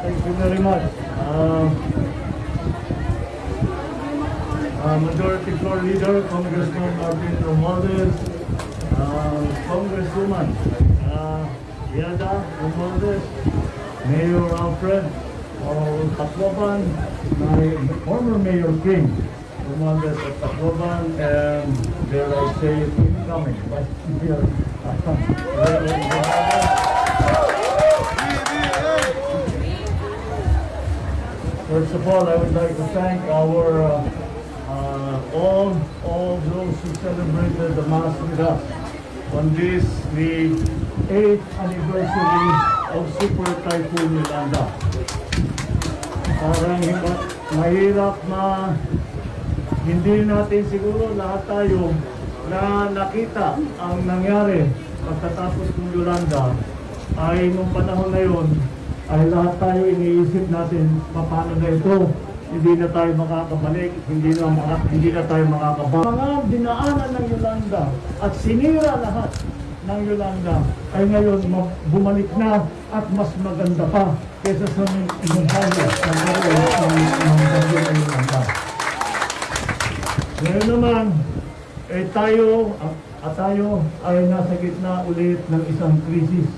Thank you very much. Uh, uh, Majority Floor Leader, Congressman Martin Romualdez, uh, Congresswoman uh, Yada Romualdez, Mayor Alfred Tacloban, my former Mayor King Romualdez of Tacloban, and dare I say incoming Vice Mayor First of all, I would like to thank our uh, uh, all all those who celebrated the Mass with us on this the 8th anniversary of Super Typhoon Yolanda. Parang mahirap na hindi natin siguro lahat tayo na nakita ang nangyari pagkatapos ng Yolanda ay nung panahon na yun ay lahat tayo iniisip natin paano na ito hindi na tayo makakabalik, hindi na, maka, hindi na tayo makakabalik. Mga dinaanan ng Yolanda at sinira lahat ng Yolanda ay ngayon ma- bumalik na at mas maganda pa kaysa sa meron ng, ng ng Yolanda. Ngayon naman, eh tayo, at, at tayo ay nasa gitna ulit ng isang krisis.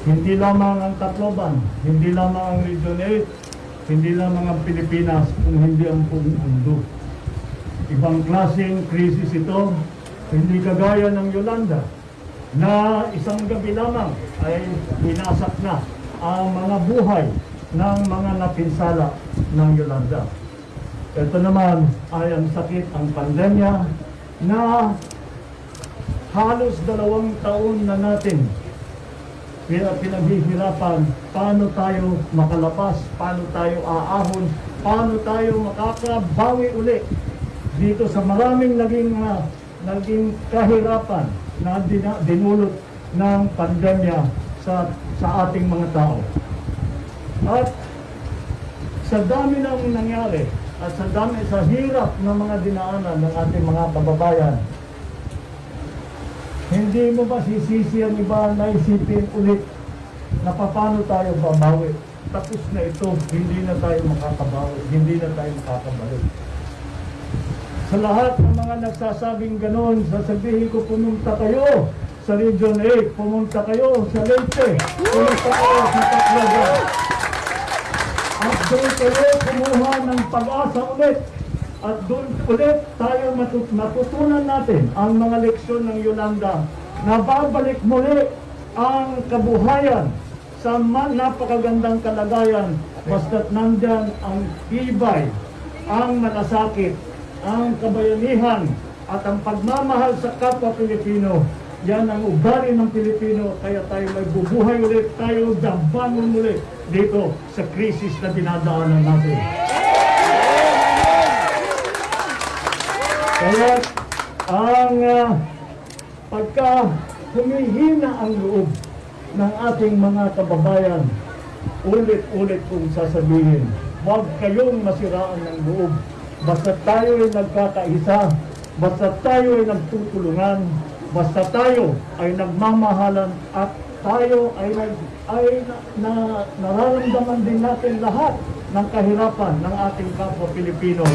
Hindi lamang ang Tacloban, hindi lamang ang Region 8, hindi lamang ang Pilipinas, kung hindi ang buong mundo. Ibang klaseng krisis ito, hindi kagaya ng Yolanda, na isang gabi lamang ay binasak na ang mga buhay ng mga napinsala ng Yolanda. Ito naman ay ang sakit, ang pandemya na halos dalawang taon na natin pinaghihirapan. Paano tayo makalapas, paano tayo aahon, paano tayo makakabawi uli? Dito sa maraming naging ah, naging kahirapan na dinulot ng pandemya sa sa ating mga tao. At sa dami ng nangyari at sa dami sa hirap ng mga dinaanan ng ating mga kababayan, hindi mo ba sisisi ang iba na isipin ulit na paano tayo babawi? Tapos na ito, hindi na tayo makakabawi, hindi na tayo makakabalik. Sa lahat ng mga nagsasabing ganon, sasabihin ko pumunta kayo sa Region 8, pumunta kayo sa Leyte, pumunta kayo sa Tacloban. At doon kayo kumuha ng pag-asa ulit. At doon ulit tayo matut- matutunan natin ang mga leksyon ng Yolanda na babalik muli ang kabuhayan sa napakagandang kalagayan basta't nandyan ang tibay, ang malasakit, ang kabayanihan at ang pagmamahal sa kapwa Pilipino. Yan ang ugali ng Pilipino kaya tayo may bubuhay ulit, tayo dabangon ulit dito sa krisis na dinadaanan natin. Kaya ang ah, pagka humihina ang loob ng ating mga kababayan, ulit-ulit kong sasabihin, huwag kayong masiraan ng loob. Basta tayo ay nagkakaisa, basta tayo ay nagtutulungan, basta tayo ay nagmamahalan at tayo ay, nag, ay na, na, nararamdaman din natin lahat ng kahirapan ng ating kapwa Pilipino.